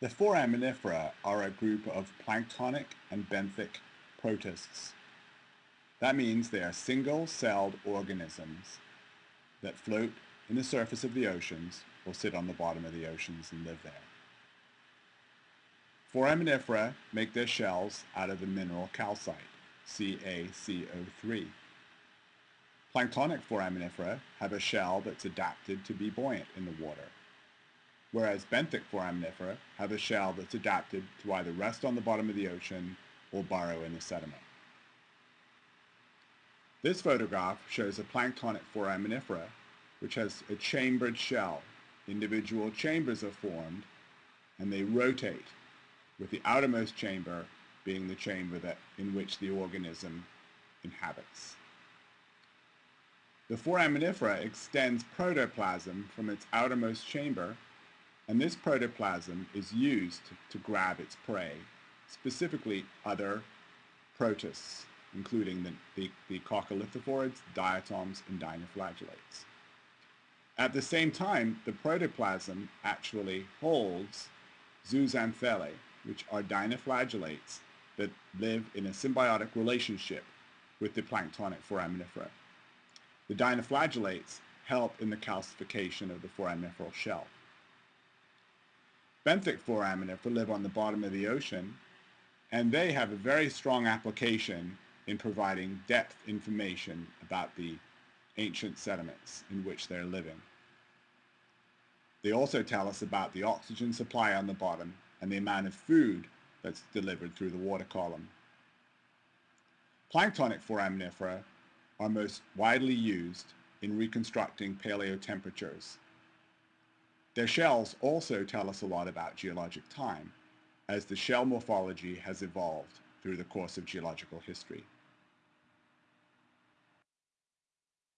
The foraminifera are a group of planktonic and benthic protists. That means they are single-celled organisms that float in the surface of the oceans or sit on the bottom of the oceans and live there. Foraminifera make their shells out of the mineral calcite, CaCO3. Planktonic foraminifera have a shell that's adapted to be buoyant in the water, whereas benthic foraminifera have a shell that's adapted to either rest on the bottom of the ocean or burrow in the sediment. This photograph shows a planktonic foraminifera which has a chambered shell. Individual chambers are formed and they rotate with the outermost chamber being the chamber that, in which the organism inhabits. The foraminifera extends protoplasm from its outermost chamber, and this protoplasm is used to grab its prey, specifically other protists, including the, the, the coccolithophorids, diatoms, and dinoflagellates. At the same time, the protoplasm actually holds zooxanthellae, which are dinoflagellates that live in a symbiotic relationship with the planktonic foraminifera. The dinoflagellates help in the calcification of the foraminiferal shell. Benthic foraminifera live on the bottom of the ocean, and they have a very strong application in providing depth information about the ancient sediments in which they're living. They also tell us about the oxygen supply on the bottom and the amount of food that's delivered through the water column. Planktonic foraminifera are most widely used in reconstructing paleotemperatures. Their shells also tell us a lot about geologic time, as the shell morphology has evolved through the course of geological history.